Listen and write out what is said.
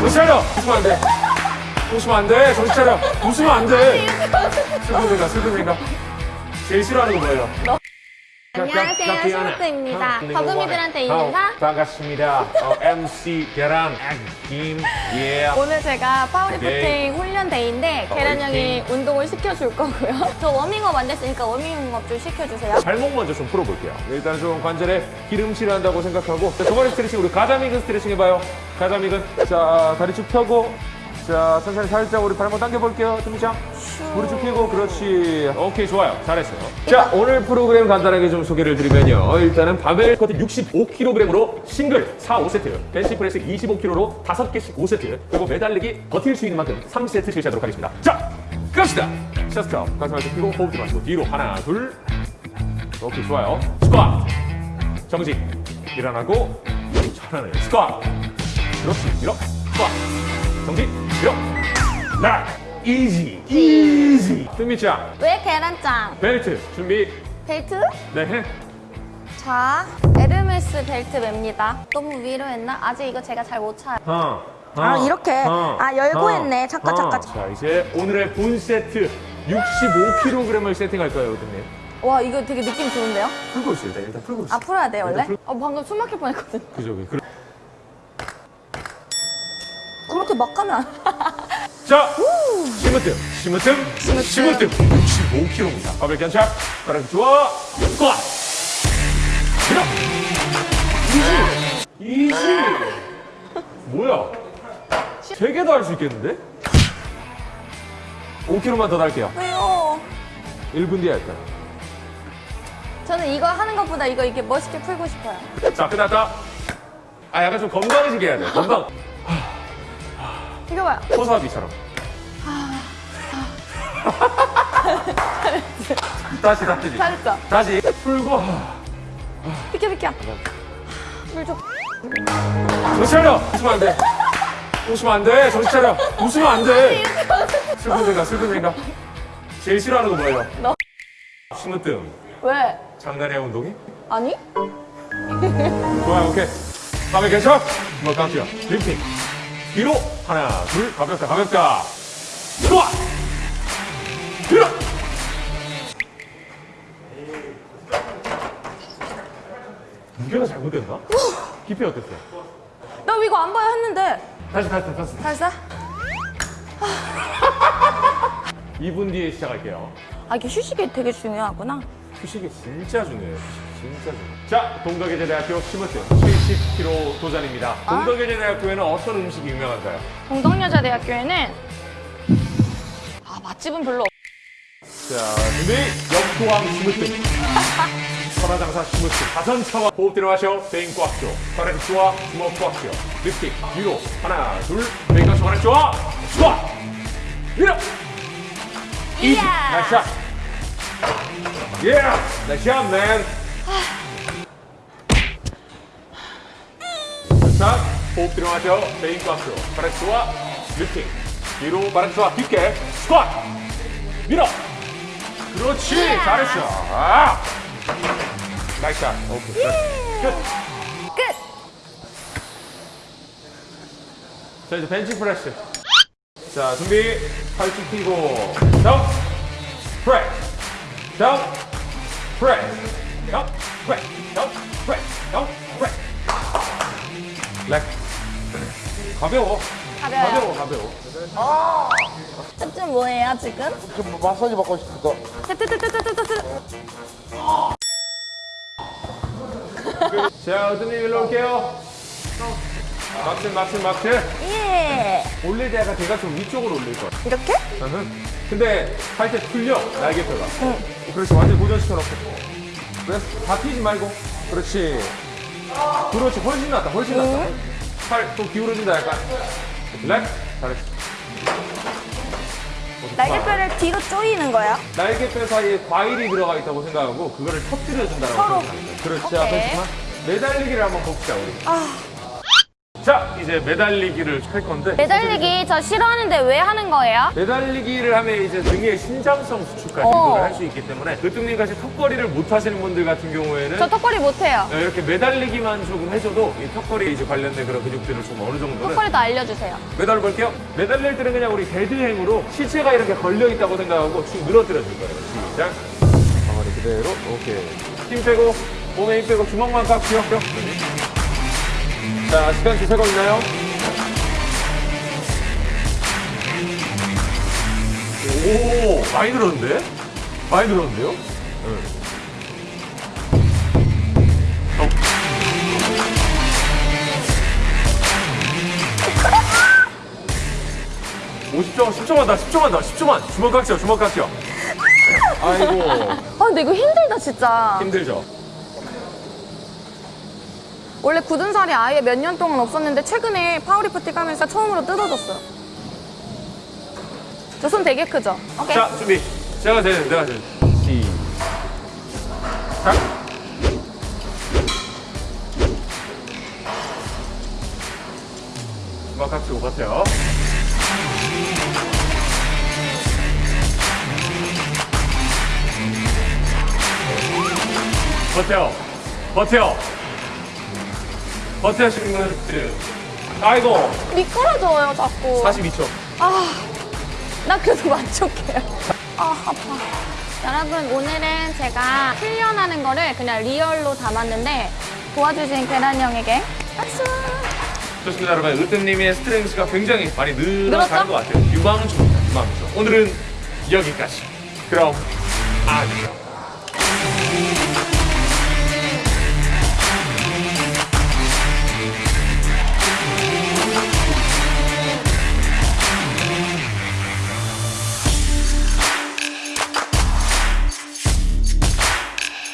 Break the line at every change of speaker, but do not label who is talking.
정신 차려! 웃으면 안 돼. 웃으면 안 돼. 정신 차려. 웃으면 안 돼. 슬픈 생각, 슬픈 생각. 제일 싫어하는 거 뭐예요?
안녕하세요, 시모트입니다. 버금이들한테 인사.
반갑습니다. 어, MC 계란 김 예.
오늘 제가
네.
파워리프팅 훈련day인데 계란 형이. 운동을 시켜줄 거고요. 저 워밍업 안 됐으니까 워밍업 좀 시켜주세요.
발목 먼저 좀 풀어볼게요. 일단 좀 관절에 기름칠을 한다고 생각하고 자, 두 번째 스트레칭 우리 가자미근 스트레칭 해봐요. 가자미근 자 다리 쭉 펴고 자 천천히 살짝 우리 발목 당겨볼게요. 등장 무릎 쭉 펴고 그렇지. 오케이 좋아요. 잘했어요. 자 오늘 프로그램 간단하게 좀 소개를 드리면요. 일단은 바벨 스쿼트 65kg으로 싱글 4, 5세트 벤치프레스 25kg로 5개씩 5세트 그리고 매달리기 버틸 수 있는 만큼 3세트 실시하도록 하겠습니다. 자 갑시다. chest up 가슴 한쪽 펴고 호흡 들어마시고 뒤로 하나 둘 오케이 좋아요 스쿼트 정지 일어나고 전환을 스쿼트 그렇지 밀어 스쿼트 정지 밀어 나 easy easy 뜸미짱
왜 계란짱?
벨트 준비
벨트?
네
자, 에르메스 벨트 맵니다. 너무 위로 했나? 아직 이거 제가 잘 못 차요.
하나,
아, 이렇게. 아, 열고 했네. 잠깐, 잠깐.
자 이제 오늘의 본 세트 65kg을 세팅할까요 어떻게
와, 이거 되게 느낌 좋은데요?
풀고 있어요 일단, 일단 풀고 있어요
아, 풀어야 돼요, 원래?
풀-
어, 방금 숨 막힐 뻔했거든.
그죠 그
그렇게 막 가면 안
자, 심으뜸, 심으뜸, 심으뜸. 65kg입니다. 바벨 견착, 바닥 좋아, 스쿼트. 밀어. easy. easy. 뭐야? 세 개도 할 수 있겠는데? 5kg만 더 달게요.
왜요?
1분 뒤에 할까요?
저는 이거 하는 것보다 이거 이렇게 멋있게 풀고 싶어요.
자, 끝났다. 아, 약간 좀 건강해지게 해야 돼. 건강.
이거 봐요.
호사비처럼. 다시, 다시.
잘했죠?
다시. 풀고.
비켜, 비켜. 물 좀.
정신 차려! 웃으면 안 돼. 웃으면 안 돼. 정신 차려. 웃으면 안 돼. 슬픈 생각, 슬픈 생각. 제일 싫어하는 거 뭐예요?
너.
심으뜸.
왜?
장난이야, 운동이?
아니?
좋아요, 오케이. 다음에 괜찮? 한번 깜짝이야. 림핑. 뒤로. 하나, 둘. 가볍다, 가볍다. 좋아! 뒤로! 무게가 잘못됐나? 깊이 어땠어?
나 이거 안 봐요 했는데.
다시, 다시, 다시.
잘했어?
2분 뒤에 시작할게요.
아, 이게 휴식이 되게 중요하구나.
휴식이 진짜 중요해요. 휴식 진짜 중요해요. 자, 동덕여자대학교 심으뜸 70kg 도전입니다. 동덕여자대학교에는 어떤 음식이 유명한가요?
동덕여자대학교에는 아, 맛집은 별로 없...
자, 준비. 역도왕 심으뜸. 천하장사 심으뜸. 가선차와 호흡 들어가셔. 베인 꽉 줘. 바닥 좋아. 주먹 꽉 줘. 립스틱 뒤로. 하나, 둘. 베인 꽉 줘. 바닥 좋아. 좋아. 밀어.
이야.
나이스 샷. 예. 나이스 샷, 맨. 자, 호흡 들어가죠. 메인 가스로. 바렉스와 리팅. 뒤로 바렉스와 깊게. 스쿼트. 밀어. 그렇지. 잘했어. 아. 나이스 샷. 오케이. 끝. 끝. 자, 이제 벤치 프레스. 자, 준비. 팔쭉 펴고. 다운. 프레스. 다운. 프레스. 렉. 가벼워.
가벼워요.
가벼워, 가벼워.
쯤 뭐예요, 지금?
좀 마사지 받고 싶어.
자, 어떤 일로 올게요. 막스, 막스, 막스.
예.
올릴 때 약간 대가 좀 위쪽으로 올릴 거야.
이렇게?
근데 할 때 풀려 날개뼈가 그렇지 완전 고정시켜놓고 그래서 다 튀지 말고. 그렇지. 그렇지. 훨씬 낫다. 훨씬 낫다. 팔 또 기울어진다 약간. rack 잘했어.
날개뼈를 뒤로 조이는 거야?
날개뼈 사이에 과일이 들어가 있다고 생각하고 그거를 터뜨려준다라고
서로.
생각합니다. 그렇지. 앞에 매달리기를 한번 봅시다 우리 자, 이제 매달리기를 할 건데.
매달리기 저 싫어하는데 왜 하는 거예요?
매달리기를 하면 이제 등의 신장성 수축까지
어.
할수 있기 때문에 으뜸님 같이 턱걸이를 못 하시는 분들 같은 경우에는
저 턱걸이 못 해요.
이렇게 매달리기만 조금 해줘도 이 턱걸이 이제 관련된 그런 근육들을 좀 어느 정도는
턱걸이도 알려주세요.
매달려 볼게요. 매달릴 때는 그냥 우리 dead hang으로 시체가 이렇게 걸려 있다고 생각하고 쭉 늘어뜨려 줄 거예요. 시작. 가만히 그대로. 오케이. 힘 빼고 몸에 힘 빼고 주먹만 깍지요. 자, 시간 주세가 있나요? 오, 많이 늘었는데? 많이 늘었는데요? 네. 어. 오, 10초, 10초만 더, 10초만 더, 10초만. 주먹 꽉 쥐요, 주먹 꽉 쥐요. 아이고,
아 근데 이거 힘들다 진짜.
힘들죠?
원래 굳은 살이 아예 몇 년 동안 없었는데 최근에 파워리프팅 하면서 처음으로 뜯어졌어요. 저 손 되게 크죠? 오케이.
자, 준비. 제가 되는, 내가 되는. 시작. 주먹 깍지고 버텨요. 버텨. 버텨. 버텨, 시그널들. 아이고,
미끄러져요 자꾸.
42초.
아, 나 그래도 만족해요. 아, 아파. 여러분, 오늘은 제가 훈련하는 거를 그냥 리얼로 담았는데 도와주신 계란 형에게 박수!
좋습니다, 여러분. 으뜸님의 스트렝스가 굉장히 많이
늘었죠?
것 같아요. 유망주입니다, 유망주. 오늘은 여기까지. 그럼, 안녕.